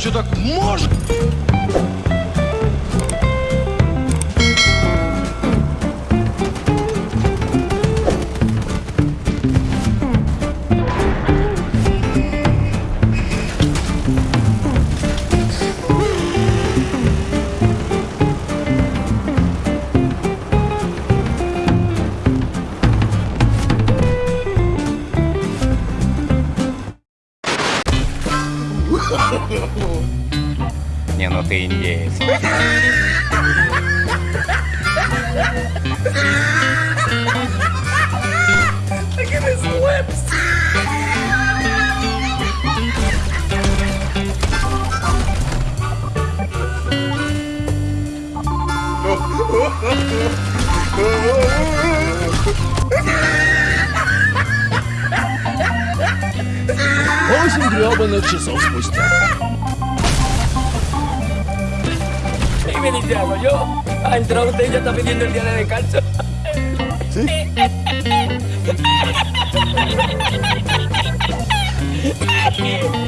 Что так может? Не, ну ты индеец. Восемь гребаных часов спустя. ¿Qué me dice algo yo? Ha entrado usted y ya está pidiendo el día de descanso. ¿Sí?